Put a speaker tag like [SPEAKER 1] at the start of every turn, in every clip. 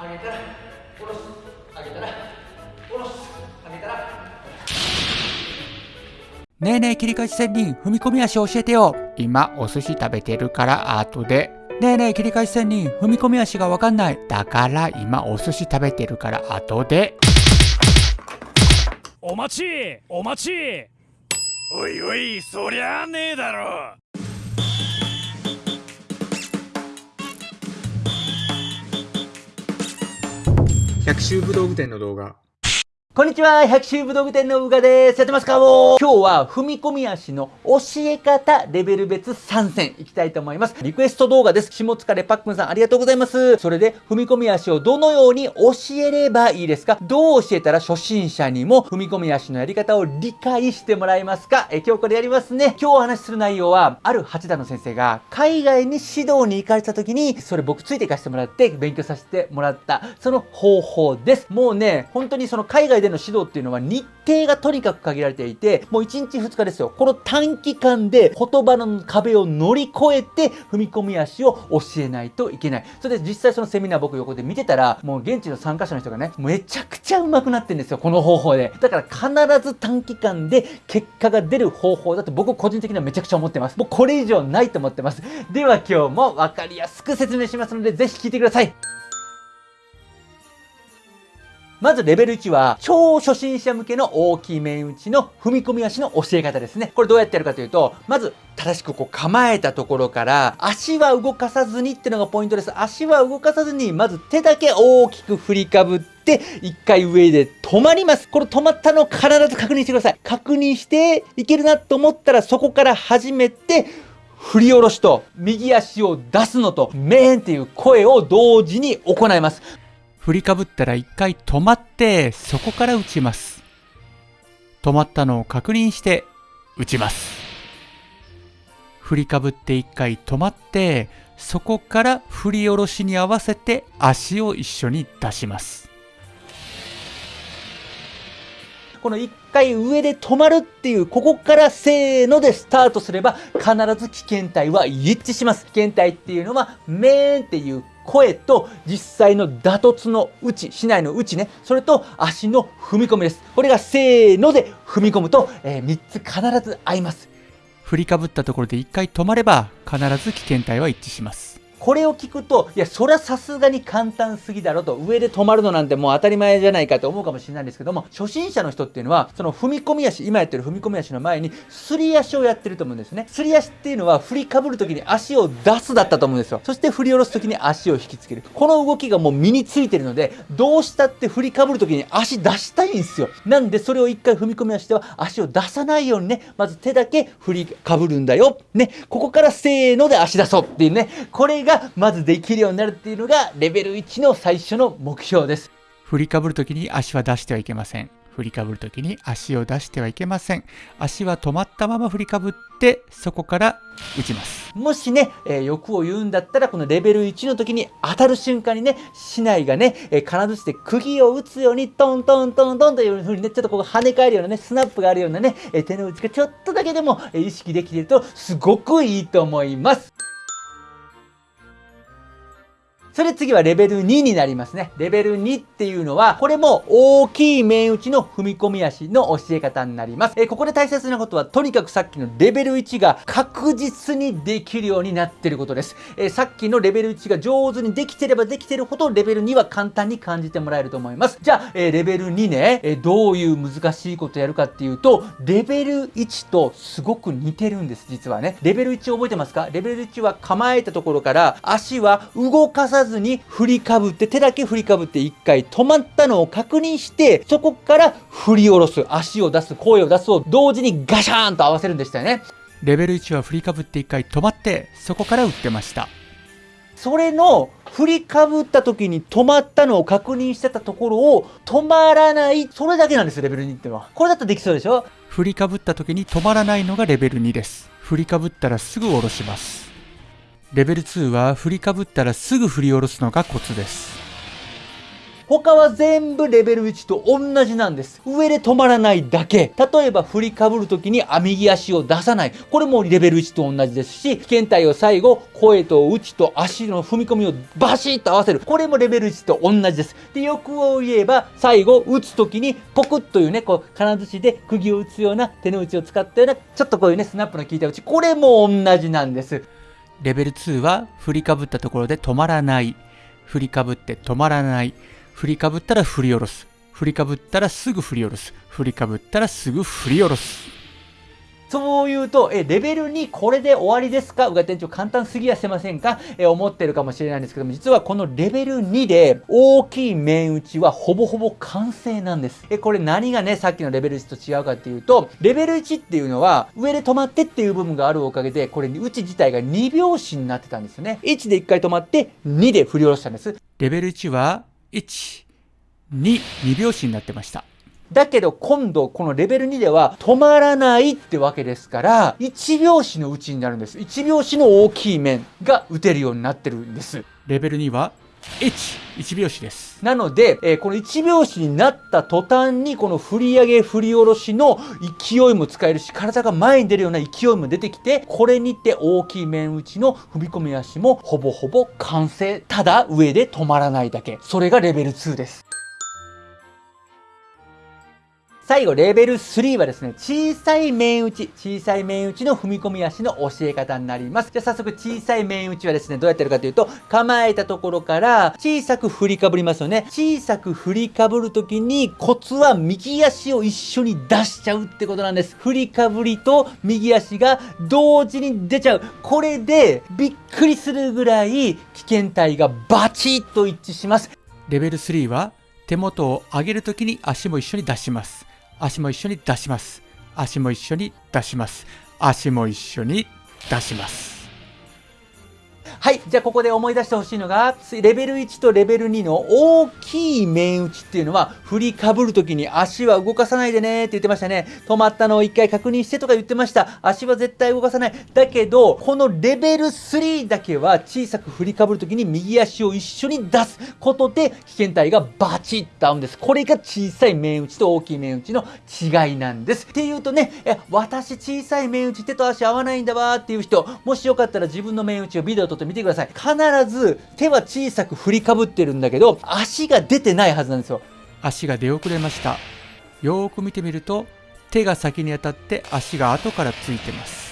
[SPEAKER 1] 上げたら下ろす上げたら下ろす上げたら
[SPEAKER 2] ねえねえ切り返し仙人踏み込み足教えてよ。今お寿司食べてるから後で。ねえねえ切り返し仙人踏み込み足がわかんない。だから今お寿司食べてるから後で。
[SPEAKER 3] お待ちお待ち。おいおいそりゃあねえだろ
[SPEAKER 4] 百秋武道具店の動画。
[SPEAKER 1] こんにちは、百秋武道具店のうがです。やってますか今日は踏み込み足の教え方レベル別参戦いきたいと思います。リクエスト動画です。下疲れパックンさんありがとうございます。それで踏み込み足をどのように教えればいいですか？どう教えたら初心者にも踏み込み足のやり方を理解してもらえますか？え今日これやりますね。今日お話しする内容は、ある八段の先生が海外に指導に行かれた時に、それ僕ついて行かせてもらって勉強させてもらった、その方法です。もうね、本当にその海外での指導っていうのは日程がとにかく限られていて、もう1日2日ですよ。この短期間で言葉の壁を乗り越えて踏み込み足を教えないといけない。それで実際そのセミナー僕横で見てたら、もう現地の参加者の人がね、めちゃくちゃ上手くなってるんですよ。この方法で。だから必ず短期間で結果が出る方法だと僕個人的にはめちゃくちゃ思ってます。もうこれ以上ないと思ってます。では今日も分かりやすく説明しますので、ぜひ聞いてください。まずレベル1は超初心者向けの大きい面打ちの踏み込み足の教え方ですね。これどうやってやるかというと、まず正しくこう構えたところから足は動かさずにっていうのがポイントです。足は動かさずにまず手だけ大きく振りかぶって一回上で止まります。これ止まったのを必ず確認してください。確認していけるなと思ったらそこから始めて振り下ろしと右足を出すのとメーンっていう声を同時に行います。
[SPEAKER 2] 振りかぶったら一回止まってそこから打ちます。止まったのを確認して打ちます。振りかぶって一回止まってそこから振り下ろしに合わせて足を一緒に出します。
[SPEAKER 1] この一回上で止まるっていう、ここからせーのでスタートすれば、必ず危険体は一致します。危険体っていうのは、メーンっていう声と実際の打突の打ち、市内の打ちね、それと足の踏み込みです。これがせーので踏み込むと、えー、3つ必ず合います。
[SPEAKER 2] 振りかぶったところで1回止まれば必ず危険体は一致します
[SPEAKER 1] これを聞くと、いや、そりゃさすがに簡単すぎだろと、上で止まるのなんてもう当たり前じゃないかと思うかもしれないんですけども、初心者の人っていうのは、その踏み込み足、今やってる踏み込み足の前に、すり足をやってると思うんですね。すり足っていうのは、振りかぶるときに足を出すだったと思うんですよ。そして振り下ろすときに足を引きつける。この動きがもう身についてるので、どうしたって振りかぶるときに足出したいんですよ。なんで、それを一回踏み込み足では、足を出さないようにね、まず手だけ振りかぶるんだよ。ね、ここからせーので足出そうっていうね、これがまずできるようになるっていうのがレベル1の最初の目標です。
[SPEAKER 2] 振りかぶるときに足は出してはいけません振りかぶるときに足を出してはいけません足は止まったまま振りかぶってそこから打ちます
[SPEAKER 1] もしね、えー欲を言うんだったら、このレベル1の時に当たる瞬間にね、市内がね、えー金槌で釘を打つように、トントントントンという風にね、ちょっとこう跳ね返るようなね、スナップがあるようなね、えー手の内がちょっとだけでも、えー意識できていると、すごくいいと思います。それ次はレベル2になりますね。レベル2っていうのは、これも大きい面打ちの踏み込み足の教え方になります。えーここで大切なことは、とにかくさっきのレベル1が確実にできるようになってることです。えーさっきのレベル1が上手にできてればできてるほど、レベル2は簡単に感じてもらえると思います。じゃあ、えーレベル2ね、えどういう難しいことやるかっていうと、レベル1とすごく似てるんです、実はね。レベル1覚えてますか？レベル1は構えたところから、足は動かさずに振りかぶって、手だけ振りかぶって一回止まったのを確認して、そこから振り下ろす、足を出す、声を出すを同時にガシャーンと合わせるんでしたよね。
[SPEAKER 2] レベル1は振りかぶって一回止まってそこから打ってました
[SPEAKER 1] それの振りかぶった時に止まったのを確認してたところを止まらない、それだけなんですよ、レベル2ってのは。これだとできそうでしょ？
[SPEAKER 2] 振りかぶった時に止まらないのがレベル2です振りかぶったらすぐ下ろしますレベル2は振りかぶったらすぐ振り下ろすのがコツです
[SPEAKER 1] 他は全部レベル1と同じなんです。上で止まらないだけ。例えば振りかぶるときに右足を出さない。これもレベル1と同じですし、危険体を最後、声と内と足の踏み込みをバシッと合わせる。これもレベル1と同じです。で、欲を言えば、最後、打つときにポクッというね、こう、金槌で釘を打つような手の内を使ったような、ちょっとこういうね、スナップの効いた打ち。これも同じなんです。
[SPEAKER 2] レベル2は振りかぶったところで止まらない。振りかぶって止まらない。振りかぶったら振り下ろす。振りかぶったらすぐ振り下ろす。振りかぶったらすぐ振り下ろす。
[SPEAKER 1] そう言うと、え、レベル2これで終わりですか？うが店長簡単すぎやせませんか？え、思ってるかもしれないんですけども、実はこのレベル2で大きい面打ちはほぼほぼ完成なんです。え、これ何がね、さっきのレベル1と違うかっていうと、レベル1っていうのは上で止まってっていう部分があるおかげで、これ打ち自体が2拍子になってたんですよね。1で1回止まって2で振り下ろしたんです。
[SPEAKER 2] レベル1は1、2、2拍子になってました。
[SPEAKER 1] だけど今度このレベル2では止まらないってわけですから、1拍子のうちになるんです。1拍子の大きい面が打てるようになってるんです。
[SPEAKER 2] レベル2は1、1拍子です。
[SPEAKER 1] なので、えー、この1拍子になった途端に、この振り上げ振り下ろしの勢いも使えるし、体が前に出るような勢いも出てきて、これにて大きい面打ちの踏み込み足もほぼほぼ完成。ただ上で止まらないだけ。それがレベル2です。最後、レベル3はですね、小さい面打ち、小さい面打ちの踏み込み足の教え方になります。じゃあ早速、小さい面打ちはですね、どうやってるかというと、構えたところから小さく振りかぶりますよね。小さく振りかぶるときに、コツは右足を一緒に出しちゃうってことなんです。振りかぶりと右足が同時に出ちゃう。これで、びっくりするぐらい危険体がバチッと一致します。
[SPEAKER 2] レベル3は、手元を上げるときに足も一緒に出します。足も一緒に出します。足も一緒に出します。足も一緒に出します。
[SPEAKER 1] はい。じゃあ、ここで思い出してほしいのが、レベル1とレベル2の大きい面打ちっていうのは、振りかぶるときに足は動かさないでねって言ってましたね。止まったのを一回確認してとか言ってました。足は絶対動かさない。だけど、このレベル3だけは小さく振りかぶるときに右足を一緒に出すことで、危険体がバチッと合うんです。これが小さい面打ちと大きい面打ちの違いなんです。っていうとね、え、私小さい面打ち手と足合わないんだわーっていう人、もしよかったら自分の面打ちをビデオ撮って見てください。必ず手は小さく振りかぶってるんだけど、足が出てないはずなんですよ。
[SPEAKER 2] 足が出遅れました。よーく見てみると、手が先に当たって足が後からついてます。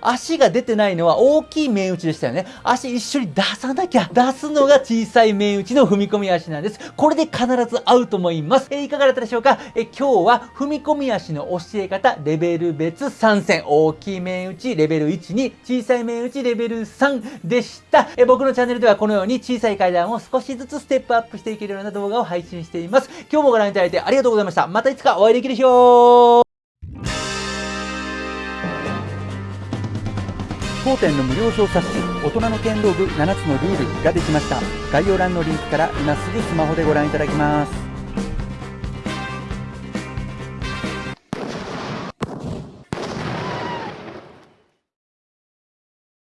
[SPEAKER 1] 足が出てないのは大きい面打ちでしたよね。足一緒に出さなきゃ。出すのが小さい面打ちの踏み込み足なんです。これで必ず合うと思います。えいかがだったでしょうか？え今日は踏み込み足の教え方、レベル別3選。大きい面打ち、レベル1に、小さい面打ち、レベル3でした。え僕のチャンネルではこのように小さい階段を少しずつステップアップしていけるような動画を配信しています。今日もご覧いただいてありがとうございました。またいつかお会いできる日を当店の無料小冊子大人の剣道部7つのルールができました。概要欄のリンクから今すぐスマホでご覧いただきます。